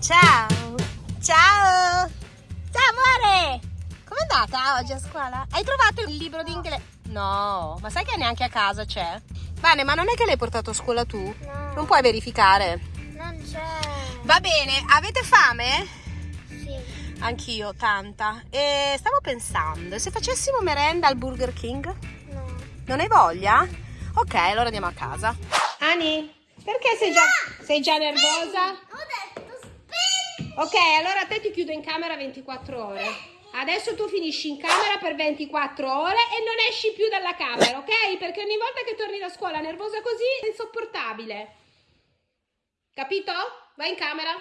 Ciao! Ciao! Ciao amore! Com'è andata oggi a scuola? Hai trovato il libro di inglese? No, ma sai che neanche a casa c'è? Vane, ma non è che l'hai portato a scuola tu? No. Non puoi verificare? Non c'è. Va bene, avete fame? Sì. Anch'io, tanta. E stavo pensando, se facessimo merenda al Burger King? No. Non hai voglia? Ok, allora andiamo a casa. Ani, perché sei già, sei già nervosa? Ok, allora a te ti chiudo in camera 24 ore. Adesso tu finisci in camera per 24 ore e non esci più dalla camera, ok? Perché ogni volta che torni da scuola nervosa così è insopportabile. Capito? Vai in camera.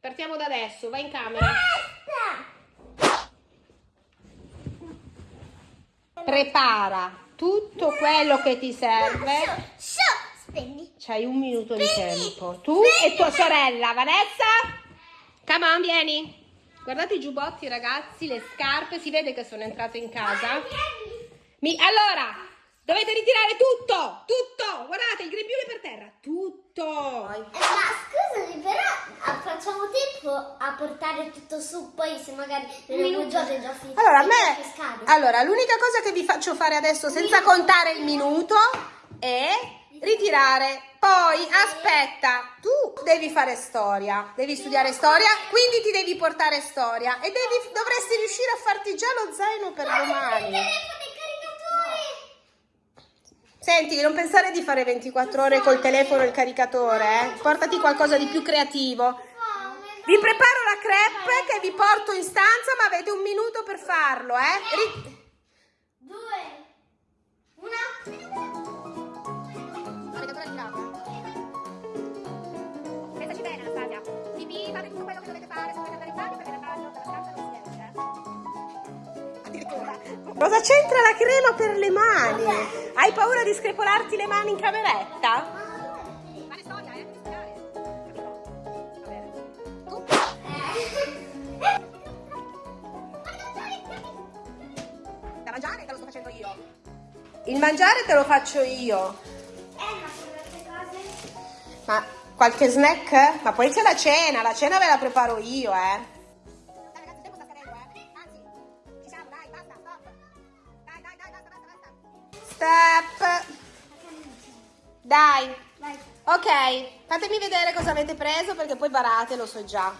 Partiamo da adesso, vai in camera. Prepara tutto quello che ti serve. Spegni. C'hai un minuto di tempo. Tu e tua sorella, Vanessa? Come on, vieni. Guardate i giubbotti, ragazzi, le scarpe. Si vede che sono entrate in casa. Mi- allora, dovete ritirare tutto, tutto. Guardate, il grembiule per terra. Tutto. Eh, ma scusami, però ah, facciamo tempo a portare tutto su, poi se magari un giorno è già finito. Allora, me... Allora, l'unica cosa che vi faccio fare adesso, senza contare il minuto, è ritirare. Poi, aspetta, tu devi fare storia, devi studiare storia, quindi ti devi portare storia e devi, dovresti riuscire a farti già lo zaino per domani. telefono e caricatore. Senti, non pensare di fare 24 ore col telefono e il caricatore, eh? Portati qualcosa di più creativo. Vi preparo la crepe che vi porto in stanza, ma avete un minuto per farlo, eh? Ri- Due. Una. Tutto quello che dovete fare, se dovete andare in bagno, perché nel bagno della stanza non si esce. Addirittura. Cosa c'entra la crema per le mani? Hai paura di screpolarti le mani in cameretta? Eh? Il mangiare te lo faccio io. Eh, ma sono queste cose. Ma qualche snack? Ma poi c'è la cena, la cena ve la preparo io, eh. Step. Dai. Vai. Ok, fatemi vedere cosa avete preso perché poi barate, lo so già.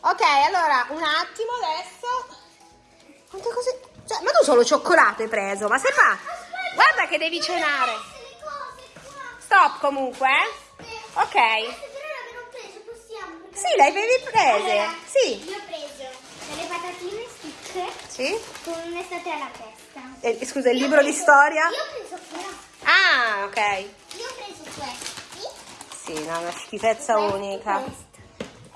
Ok, allora, un attimo adesso. Quante cose... Cioè, ma tu solo cioccolato hai preso, ma sei fa... Guarda che devi cenare. Stop comunque, eh. Ok. Prese, possiamo. Sì, le avevi prese. Allora, Sì. Io ho preso delle patatine stick Sì? con un'estate alla testa. Eh, scusa, il libro di storia? Io ho preso questo. Ah, ok. Io ho preso questi. Sì, no, una schifezza questo, unica. questo.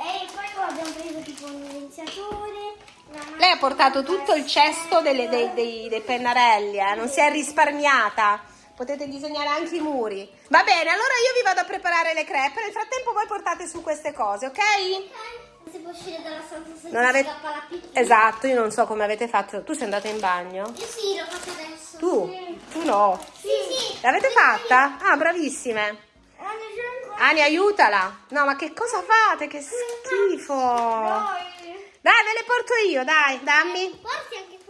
E poi abbiamo preso tipo un evidenziatore. una Lei ha portato tutto il cesto delle- dei, dei- dei pennarelli, eh? non si è risparmiata. Potete disegnare anche i muri. Va bene, allora io vi vado a preparare le crepe. Nel frattempo voi portate su queste cose, ok? Non si può uscire dalla stanza se Non avete... scappa la pipì. Esatto, io non so come avete fatto. Tu sei andata in bagno? Io sì, lo faccio adesso. Tu? Sì. Tu no. Sì, sì. L'avete fatta? Ah, bravissime. Ani, aiutala. No, ma che cosa fate? Che schifo. Dai. Ve le porto io, dai, dammi. Porti anche questi.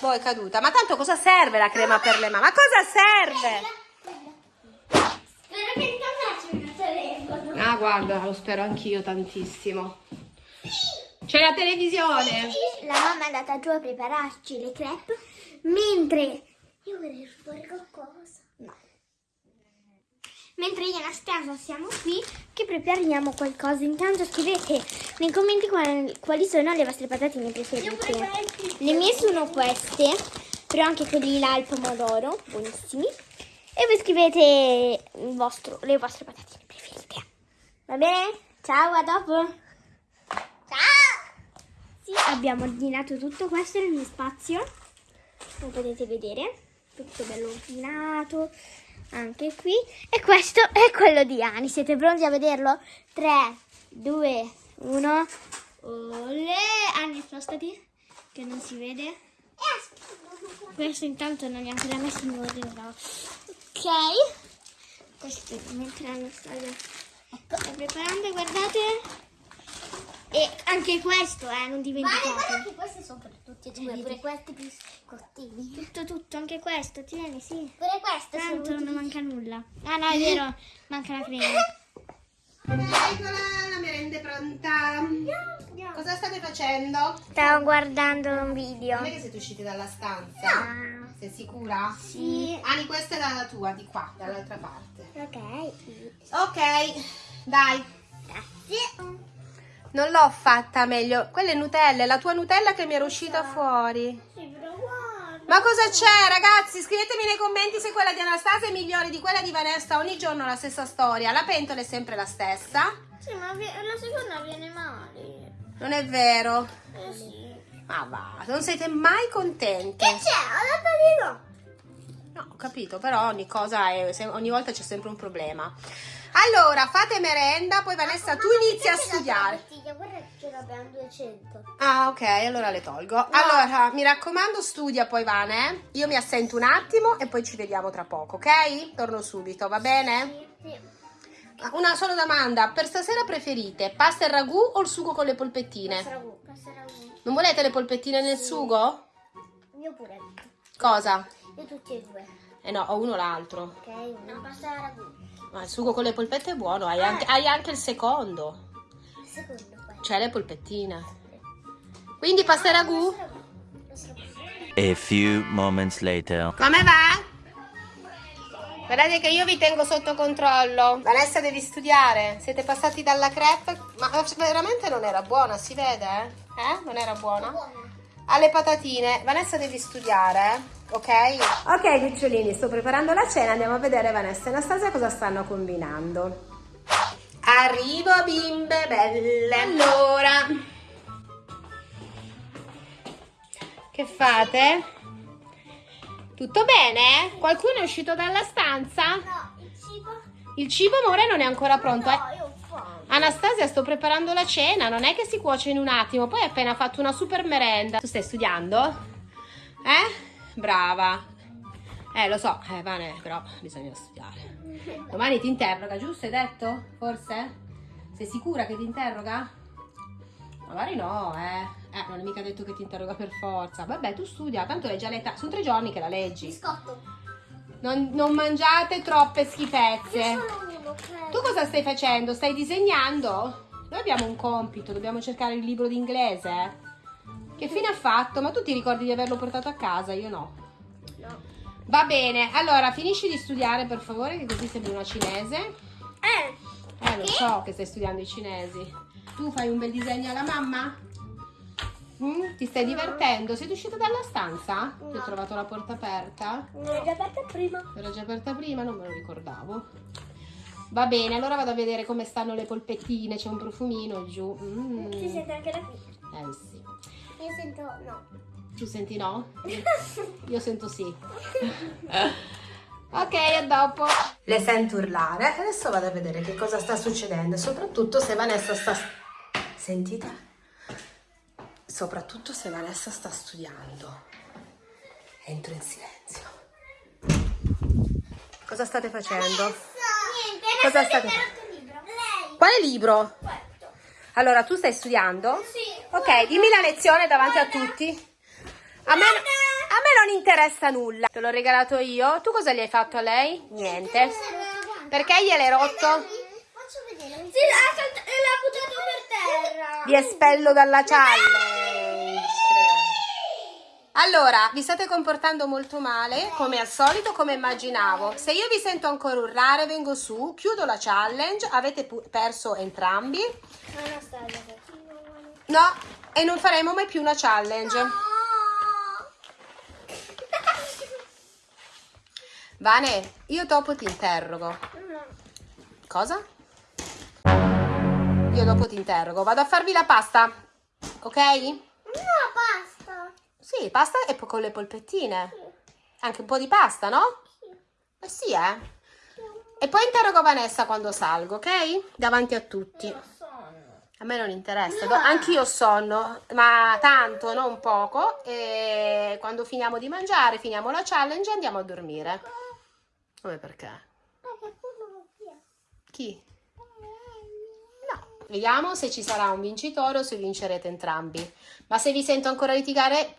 Boh, è caduta. Ma tanto cosa serve la crema per le mani? Ma cosa serve? Spero che intanto faccia il telefono. Ah, guarda, lo spero anch'io tantissimo. C'è la televisione. La mamma è andata giù a prepararci le crepe, mentre io vorrei fare qualcosa. Mentre io e Anastasia siamo qui che prepariamo qualcosa. Intanto scrivete nei commenti quali, quali sono le vostre patatine preferite. Le mie sono queste, però anche quelli là al pomodoro, buonissimi. E voi scrivete il vostro- le vostre patatine preferite. Va bene? Ciao, a dopo. Ciao! Sì, abbiamo ordinato tutto questo nel mio spazio. Come potete vedere, tutto bello ordinato. Anche qui. E questo è quello di Ani. Siete pronti a vederlo? 3, 2, 1. Olè! Ani, spostati, che non si vede. Questo intanto non è ancora messo in ordine. no. Ok. Questo mentre Anastasia sta preparando, guardate. E anche questo, eh, non dimenticate. guarda che questi sono per tutti e due, pure questi biscottini. Tutto, tutto, anche questo, tieni, sì. Pure questo Tanto non manca nulla. Ah no, è vero, manca la crema. Eccola, la merenda è pronta. Cosa state facendo? Stavo guardando un video. Non è che siete usciti dalla stanza? No. Sei sicura? Sì. Ani, questa è la tua, di qua, dall'altra parte. Ok. Ok, dai. Grazie. Non l'ho fatta meglio. Quella è Nutella, è la tua Nutella che mi era uscita fuori. Ma cosa c'è, ragazzi? Scrivetemi nei commenti se quella di Anastasia è migliore di quella di Vanessa. Ogni giorno la stessa storia. La pentola è sempre la stessa. Sì, ma la seconda viene male. Non è vero. Eh sì. Ma va, non siete mai contenti. Che c'è? Ho detto No, ho capito, però ogni cosa è, ogni volta c'è sempre un problema. Allora, fate merenda, poi Vanessa tu inizi a studiare. Guarda che ce l'abbiamo 200. Ah, ok, allora le tolgo. Allora, mi raccomando, studia poi Vane. Io mi assento un attimo e poi ci vediamo tra poco, ok? Torno subito, va bene? Sì, sì. Una sola domanda, per stasera preferite pasta e ragù o il sugo con le polpettine? Pasta ragù, pasta ragù. Non volete le polpettine nel sugo? Io pure. Cosa? Io tutti e due. Eh no, o uno o l'altro. Ok? Una pasta ragù. Ma il sugo con le polpette è buono, hai anche, hai anche il secondo. Il secondo. Cioè le polpettine. Quindi pasta ragù? Pasta ragù. A few moments later. Come va? Guardate che io vi tengo sotto controllo. Vanessa devi studiare. Siete passati dalla crepe. Ma veramente non era buona, si vede? Eh? Non era buona? Alle patatine. Vanessa devi studiare, ok? Ok, cucciolini, sto preparando la cena. Andiamo a vedere Vanessa e Anastasia cosa stanno combinando. Arrivo bimbe belle. Allora. Che fate? Tutto bene? Qualcuno è uscito dalla stanza? No, il cibo. Il cibo, amore, non è ancora pronto. eh? No, io ho fame. Anastasia, sto preparando la cena, non è che si cuoce in un attimo, poi hai appena fatto una super merenda. Tu stai studiando? Eh? Brava. Eh, lo so, eh, Vane, però bisogna studiare. Domani ti interroga, giusto? Hai detto? Forse? Sei sicura che ti interroga? Magari no, eh. Eh, non è mica detto che ti interroga per forza. Vabbè, tu studia, tanto l'hai già letta. Sono tre giorni che la leggi. Biscotto. Non, non mangiate troppe schifezze. Ok? Tu cosa stai facendo? Stai disegnando? Noi abbiamo un compito, dobbiamo cercare il libro d'inglese. Che fine ha fatto? Ma tu ti ricordi di averlo portato a casa? Io no. No. Va bene, allora finisci di studiare per favore, che così sembri una cinese. Eh. Eh, lo so che stai studiando i cinesi. Tu fai un bel disegno alla mamma? Mm? Ti stai divertendo? Sei uscita dalla stanza? Ti ho No. trovato la porta aperta? L'ho già aperta prima. Era già aperta prima, non me lo ricordavo. Va bene, allora vado a vedere come stanno le polpettine, c'è un profumino giù. Mm. Si sente anche da qui. Eh sì. Io sento no. Tu senti no? Io sento sì. ok, a dopo. Le sento urlare. Adesso vado a vedere che cosa sta succedendo. Soprattutto se Vanessa sta... Sentite? Soprattutto se Vanessa sta studiando. Entro in silenzio. Cosa state facendo? Cosa state-. Lei. Quale libro? Questo. Allora, tu stai studiando? Sì. Ok, dimmi la lezione davanti a tutti. A me, a me non interessa nulla. Te l'ho regalato io. Tu cosa gli hai fatto a lei? Niente. Perché gliel'hai rotto? Faccio vedere. Sì, l'ha buttato per terra. Vi espello dalla challenge. Allora, vi state comportando molto male, come al solito, come immaginavo. Se io vi sento ancora urlare, vengo su, chiudo la challenge. Avete perso entrambi. No, e non faremo mai più una challenge. Vane, io dopo ti interrogo. Cosa? Io dopo ti interrogo. Vado a farvi la pasta, ok? No. Sì, pasta e poi con le polpettine. Anche un po' di pasta, no? Eh sì, eh. E poi interrogo Vanessa quando salgo, ok? Davanti a tutti. A me non interessa, do- anch'io sonno, ma tanto, non poco. E quando finiamo di mangiare, finiamo la challenge e andiamo a dormire. Come perché? Chi? No, Vediamo se ci sarà un vincitore o se vincerete entrambi. Ma se vi sento ancora litigare,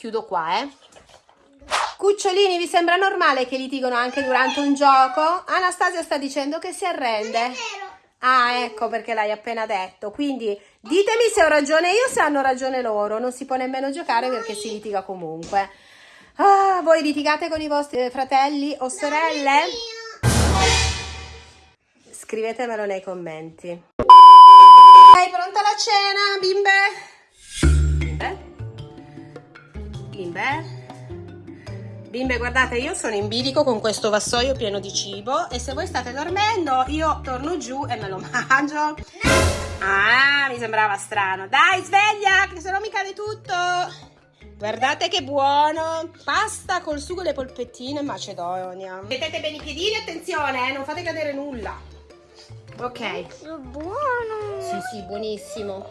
chiudo qua, eh. Cucciolini, vi sembra normale che litigano anche durante un gioco? Anastasia sta dicendo che si arrende. Ah, ecco perché l'hai appena detto. Quindi ditemi se ho ragione io se hanno ragione loro. Non si può nemmeno giocare perché si litiga comunque. Ah, voi litigate con i vostri eh, fratelli o sorelle? Scrivetemelo nei commenti. Sei pronta la cena, bimbe? Bimbe? Bimbe? Bimbe, guardate, io sono in bilico con questo vassoio pieno di cibo e se voi state dormendo io torno giù e me lo mangio. Ah, mi sembrava strano. Dai, sveglia, che se no mi cade tutto. Guardate che buono. Pasta col sugo e le polpettine macedonia. Mettete bene i piedini, attenzione, eh, non fate cadere nulla. Ok. Buono. Sì, sì, buonissimo.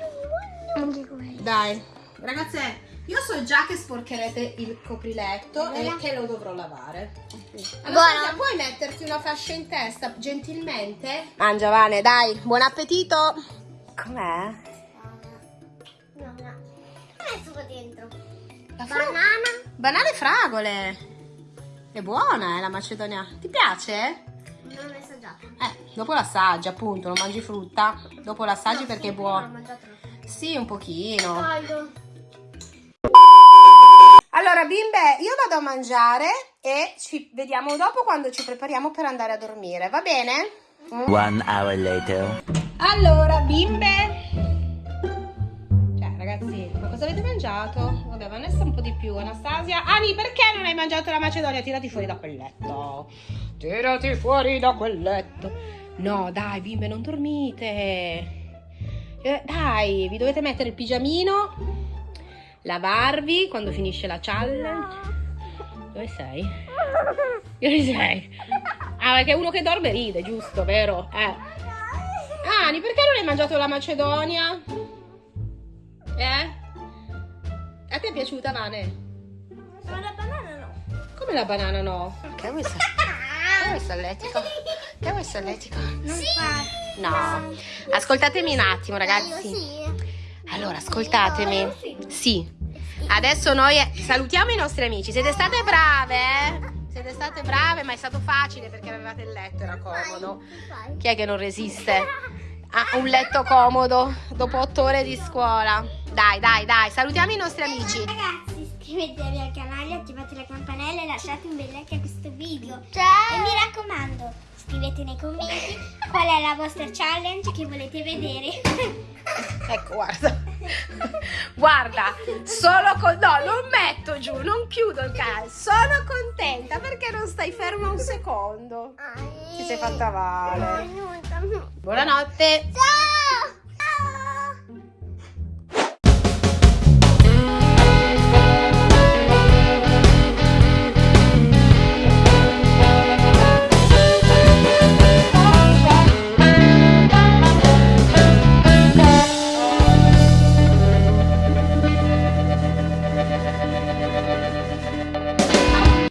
Dai, ragazze, io so già che sporcherete il copriletto e che lo dovrò lavare. Allora, Buono. puoi metterti una fascia in testa gentilmente? Mangia, Vane, dai, buon appetito. Com'è? No, no. Che messo qua dentro? La Banana. Banane e fragole. È buona, eh, la Macedonia. Ti piace? Non l'ho assaggiato. Eh, dopo l'assaggi, appunto, non mangi frutta. Dopo l'assaggi perché è L'ho buono. mangiato. Sì, un pochino. Caldo. Allora, bimbe, io vado a mangiare e ci vediamo dopo quando ci prepariamo per andare a dormire, va bene? Mm? One hour later. Allora, bimbe. Cioè, ragazzi, ma cosa avete mangiato? Vabbè, Vanessa un po' di più, Anastasia. Ani, perché non hai mangiato la macedonia? Tirati fuori da quel letto. Tirati fuori da quel letto. No, dai, bimbe, non dormite. Eh, dai, vi dovete mettere il pigiamino, lavarvi quando finisce la challenge. Dove sei? Dove sei? Ah, perché uno che dorme ride, giusto, vero? Eh. Ani, perché non hai mangiato la macedonia? Eh? A te è piaciuta, Vane? Ma la banana no. Come la banana no? Che vuoi essere? Che vuoi? Non fa. No. Ascoltatemi un attimo, ragazzi. Sì. Allora, ascoltatemi. Sì. Adesso noi salutiamo i nostri amici. Siete state brave, eh? Siete state brave, ma è stato facile perché avevate il letto, era comodo. Chi è che non resiste a un letto comodo dopo otto ore di scuola? Dai, dai, dai, salutiamo i nostri amici. Ragazzi, iscrivetevi al canale, attivate la campanella e lasciate un bel like a questo video. E mi raccomando, scrivete nei commenti qual è la vostra challenge che volete vedere. Ecco, guarda. Guarda, solo con... No, non metto giù, non chiudo il canale. Sono contenta perché non stai ferma un secondo. Ti sei fatta male. Buonanotte. Ciao!